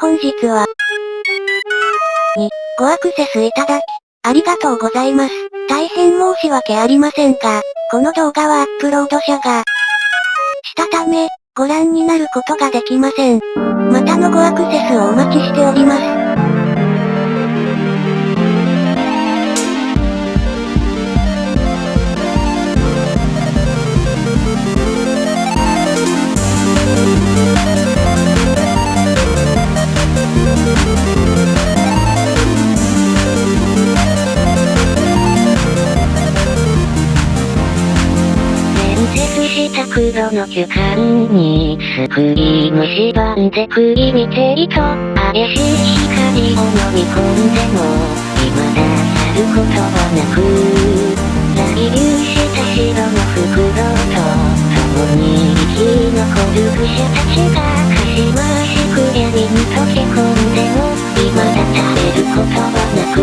本日は、に、ごアクセスいただき、ありがとうございます。大変申し訳ありませんが、この動画はアップロード者が、したため、ご覧になることができません。またのごアクセスをお待ちしております。した黒の巨漢に、スクリーム縛んで食い見ていと、怪しい光を飲み込んでも、未だ去ることはなく、来留した。白の袋と、共に生き残る愚者たちが、かしましく闇に溶け込んでも、未だ食べることはなく、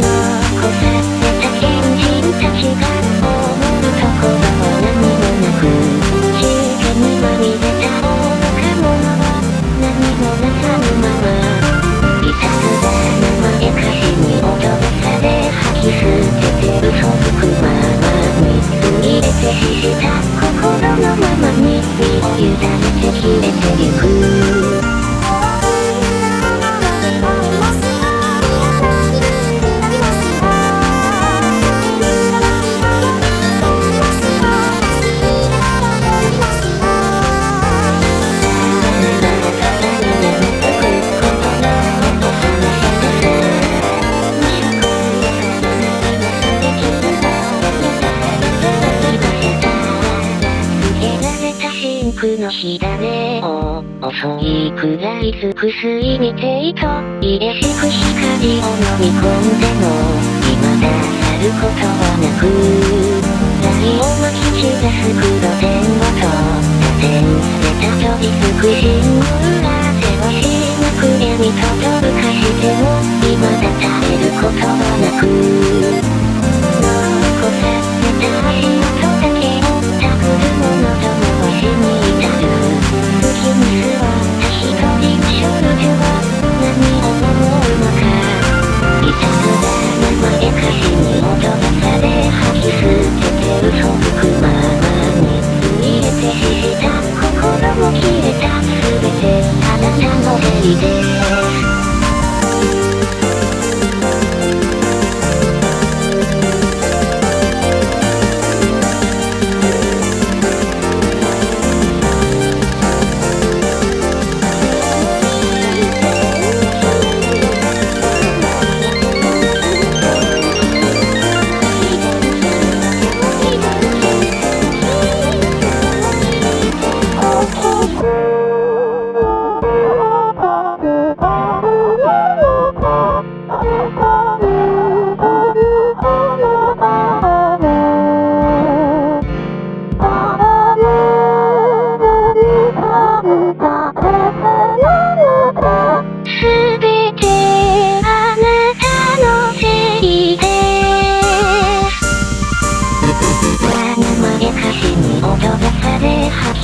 残さの火種を遅いくらいつく水見ていと入れしく光を飲み込んでも未だ去る。ことはなく雷をまき散らす黒電話と打線された飛びつく信号がせわしなく闇とどぶかしても未だ耐えることはなく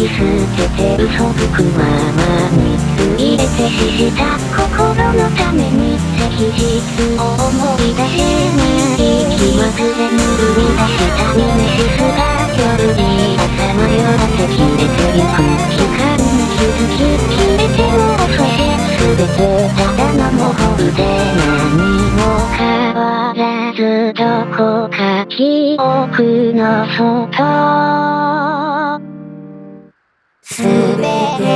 き捨てて嘘吹くままに入れて死した心のために赤日を思い出せない気まぐれに生み出したミネシスが夜に朝迷わせ切れてゆく時間に気づき決めても遅い全てただの模倣で何も変わらずどこか記憶の外全て